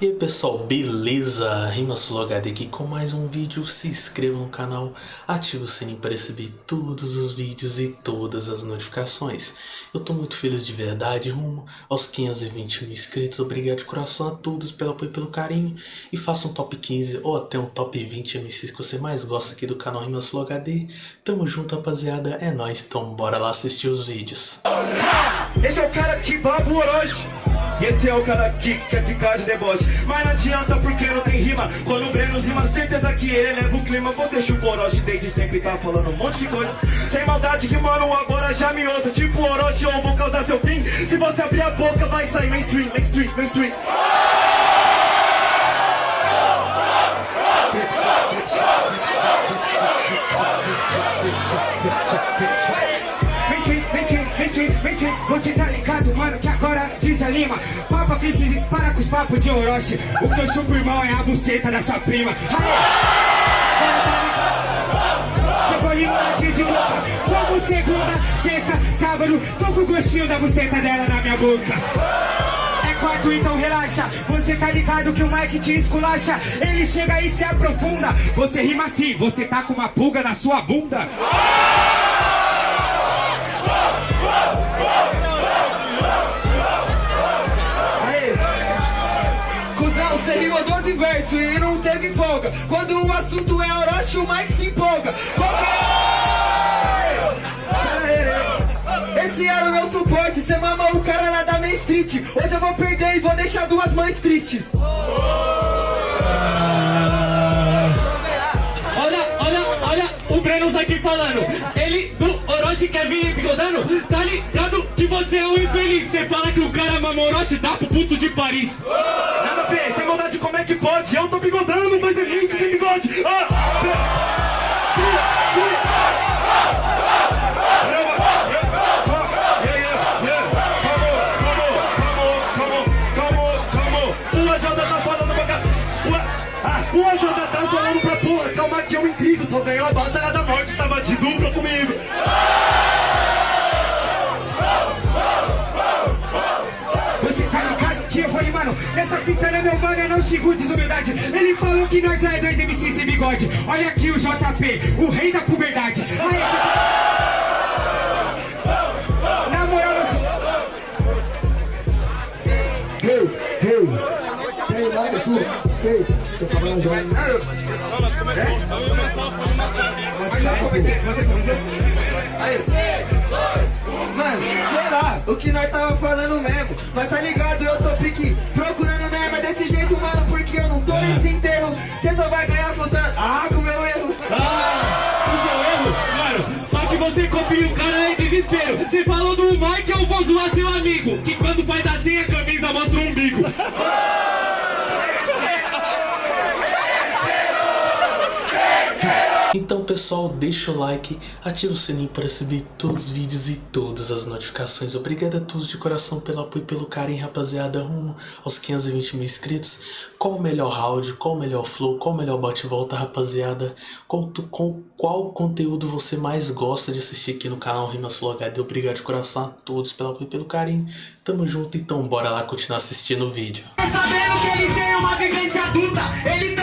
E aí pessoal, beleza? RimaSuloHD aqui com mais um vídeo, se inscreva no canal, ative o sininho para receber todos os vídeos e todas as notificações. Eu tô muito feliz de verdade, rumo aos 520 mil inscritos, obrigado de coração a todos pelo apoio e pelo carinho. E faça um top 15 ou até um top 20 MCs que você mais gosta aqui do canal RimaSuloHD. Tamo junto rapaziada, é nóis, então bora lá assistir os vídeos. Esse é o cara que baba o Orochi e esse é o cara que quer ficar de deboche Mas não adianta porque não tem rima Quando o Breno rima, certeza que ele leva o clima Você chupa Orochi desde sempre tá falando um monte de coisa Sem maldade que mano agora já me ouça Tipo Orochi ou vou causar seu fim Se você abrir a boca vai sair mainstream, mainstream, mainstream Você Se para com os papos de Orochi. O que eu chupo, irmão, é a buceta da sua prima aqui de boca. Como segunda, sexta, sábado. Tô com o gostinho da buceta dela na minha boca. É quarto, então relaxa. Você tá ligado que o Mike te esculacha. Ele chega e se aprofunda. Você rima assim, você tá com uma pulga na sua bunda rimou 12 versos e não teve folga. Quando o assunto é Orochi, o Mike se empolga. Esse era o meu suporte, cê mamou o cara lá da Main Street. Hoje eu vou perder e vou deixar duas mães tristes. Olha, olha, olha o Breno aqui falando. Ele do Orochi quer vir bigodando Tá ligado que você é um infeliz. Você fala que o cara mamou Orochi, dá pro puto de Paris. Nada a ver, sem maldade como é que pode? Eu tô bigodando, dois MCs sem bigode ah, tá cá Ah, o AJ tá falando pra porra Calma que eu intrigo, só ganhou a batalha da morte Tava de dupla comigo Nessa fita né, meu mano, eu não xingo desumildade Ele falou que nós é dois MC sem bigode. Olha aqui o JP, o rei da puberdade. Aí, essa... Na moral, eu sou... Hey, hey, tem mais tu, hey, tô falando já. Pode cair, Mano, sei lá, o que nós tava falando mesmo. Mas tá ligado, desespero Você falou do Mike, eu vou zoar seu amigo Que quando faz assim a camisa mostra o umbigo Então pessoal, deixa o like, ativa o sininho para receber todos os vídeos e todas as notificações. Obrigado a todos de coração pelo apoio e pelo carinho, rapaziada, rumo aos 520 mil inscritos. Qual o melhor round, qual o melhor flow, qual o melhor bate-volta, rapaziada? Qual, com, qual conteúdo você mais gosta de assistir aqui no canal RimaSuloHD? Obrigado de coração a todos pelo apoio e pelo carinho. Tamo junto, então bora lá continuar assistindo o vídeo. Sabendo que ele tem uma vivência adulta Ele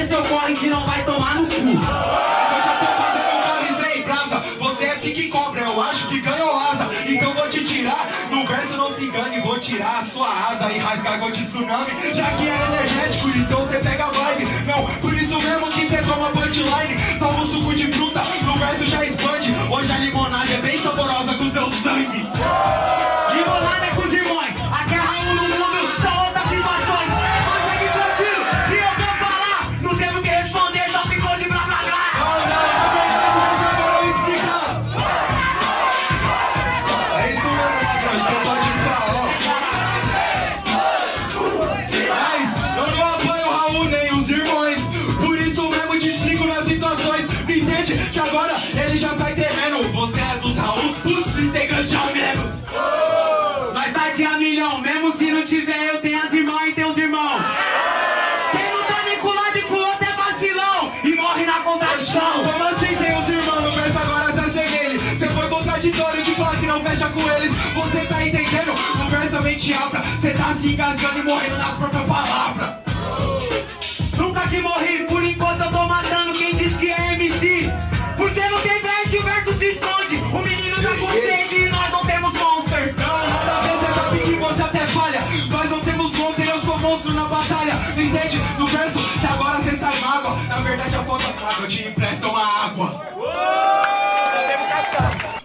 fazer seu corre que não vai tomar no cu. Eu já tô fazendo uma avisei, brava Você é que cobra, eu acho que ganhou asa Então vou te tirar, no verso não se engane Vou tirar a sua asa e rasgar igual de tsunami. Já que é energético, então você pega a vibe. Não, por isso mesmo que você toma punchline. Toma um suco de fruta, no verso já expande. Hoje a limonada é bem saborosa com seu sangue mente alta, cê tá se engasgando e morrendo na própria palavra. Nunca te morri, por enquanto eu tô matando quem diz que é MC. Porque não tem verso e o verso se esconde. O menino tá com sede e nós não temos monster. Cada vez sabe que você até falha. Nós não temos monster, eu sou monstro na batalha. Não entende? No verso, que agora você sai mágoa. Na verdade, a falta água, eu te empresto uma água.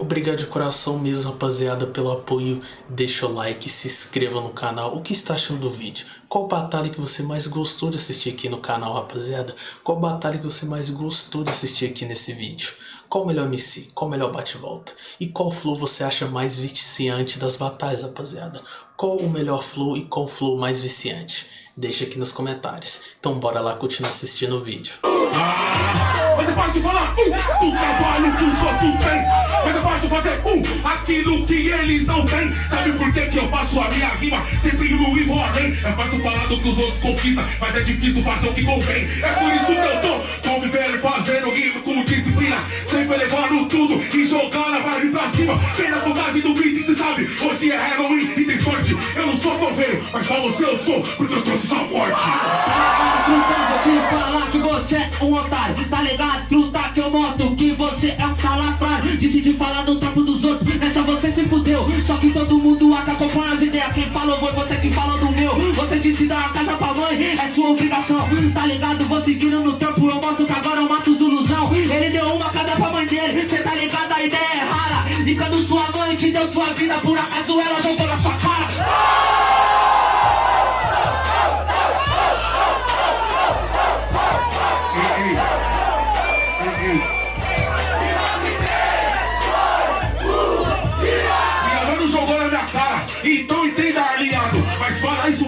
Obrigado de coração mesmo, rapaziada, pelo apoio. Deixa o like, se inscreva no canal. O que está achando do vídeo? Qual batalha que você mais gostou de assistir aqui no canal, rapaziada? Qual batalha que você mais gostou de assistir aqui nesse vídeo? Qual o melhor MC? Qual o melhor bate-volta? E qual flow você acha mais viciante das batalhas, rapaziada? Qual o melhor flow e qual flow mais viciante? Deixa aqui nos comentários. Então bora lá continuar assistindo o vídeo. É fácil falar um do trabalho que os outros têm. Mas é fácil fazer um aquilo que eles não têm. Sabe por que, que eu faço a minha rima? Sempre no e vou além. É fácil falar do que os outros conquistam, mas é difícil fazer o que convém. É por isso que eu tô convivendo, fazendo rima com disciplina. Sempre levando tudo e jogando a vibe pra cima. Quem na vontade do beat, cê sabe, hoje é Halloween e tem sorte. Eu não sou coveiro, mas pra você eu sou, porque eu trouxe só forte. Você é um otário Tá ligado, truta, que eu moto Que você é um salafrário. Decidi falar no trampo dos outros Nessa você se fudeu. Só que todo mundo acabou com as ideias. Quem falou foi você que falou do meu. Você disse dar uma casa pra mãe É sua obrigação. Tá ligado, vou seguindo no trampo Eu mostro que agora eu mato os ilusão. Ele deu uma casa pra mãe dele Cê tá ligado, a ideia é rara. Quando sua mãe te deu sua vida Por acaso ela jogou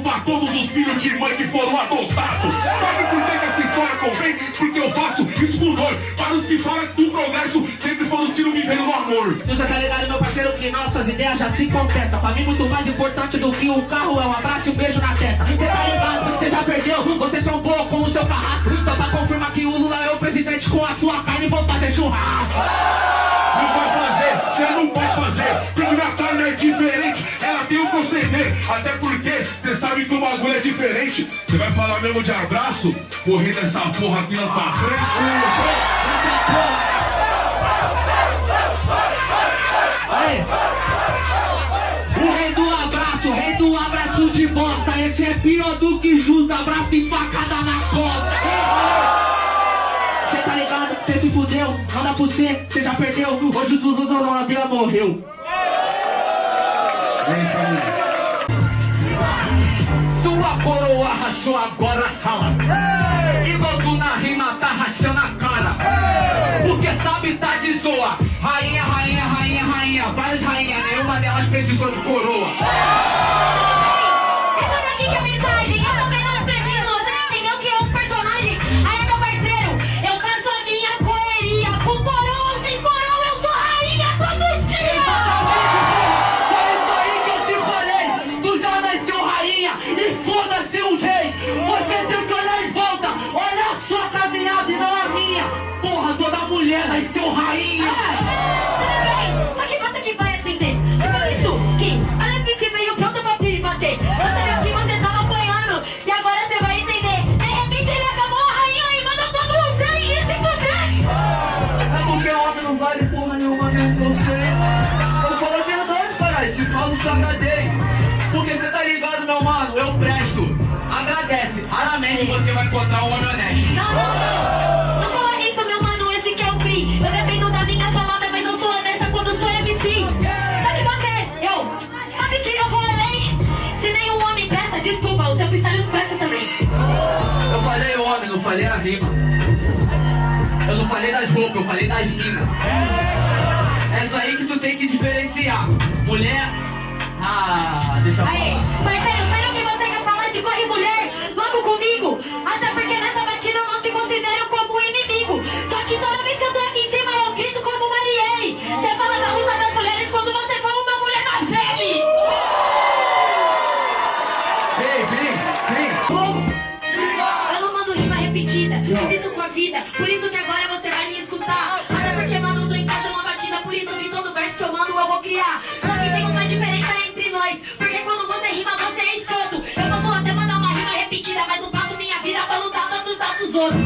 pra todos os filhos de mãe que foram adotados. Sabe por que, que essa história convém? Porque eu faço isso por dor. Para os que falam do progresso, sempre foram os que não viveram no amor. Você tá ligado, meu parceiro, que nossas ideias já se contestam. Pra mim, muito mais importante do que o carro é um abraço e um beijo na testa. Você tá ligado, você já perdeu, você trombou com o seu carrasco. Só pra confirmar que o Lula é o presidente com a sua carne vou fazer churrasco. Não vai fazer, proceder. Até porque você sabe que o bagulho é diferente. Você vai falar mesmo de abraço? Correr nessa porra aqui na sua frente. O rei do abraço, o rei do abraço de bosta. Esse é pior do que justo, abraço de facada na costa. Cê tá ligado? Cê se fudeu, dá pra você, cê já perdeu. Hoje o Dudu rachou agora, calma. Igual tu na rima tá rachando a cara. Porque sabe tá de zoa. Rainha, rainha, rainha, rainha. Várias rainhas, nenhuma delas precisou de coroa. Essa daqui que é a mensagem, eu toda mulher nasceu rainha. Eu não falei das roupas, eu falei das minas. É isso aí que tu tem que diferenciar. Mulher. Ah, deixa eu Aí, falar. parceiro, Vivo com a vida, por isso que agora você vai me escutar. Até porque, mano, tu encaixa é uma batida, por isso que todo verso que eu mando eu vou criar. Só que tem uma diferença entre nós, porque quando você rima, você é escroto. Eu posso até mandar uma rima repetida, mas não passo minha vida pra lutar tanto dos outros.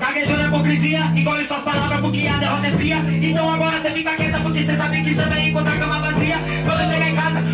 Gaguejou a hipocrisia, engole suas palavras porque a derrota é fria. Então agora você fica quieta porque você sabe que você vai encontrar cama vazia. Quando chegar em casa,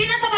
quién es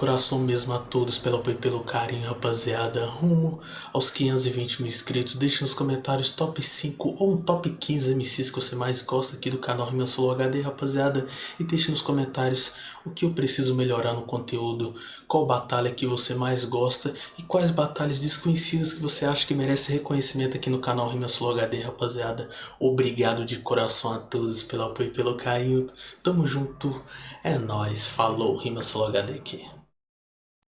Coração mesmo a todos pelo apoio e pelo carinho, rapaziada. Rumo aos 520 mil inscritos. Deixe nos comentários top 5 ou um top 15 MCs que você mais gosta aqui do canal Rima Solo HD, rapaziada. E deixe nos comentários o que eu preciso melhorar no conteúdo, qual batalha que você mais gosta e quais batalhas desconhecidas que você acha que merece reconhecimento aqui no canal Rima Solo HD, rapaziada. Obrigado de coração a todos pelo apoio e pelo carinho. Tamo junto. É nóis. Falou, Rima Solo HD aqui.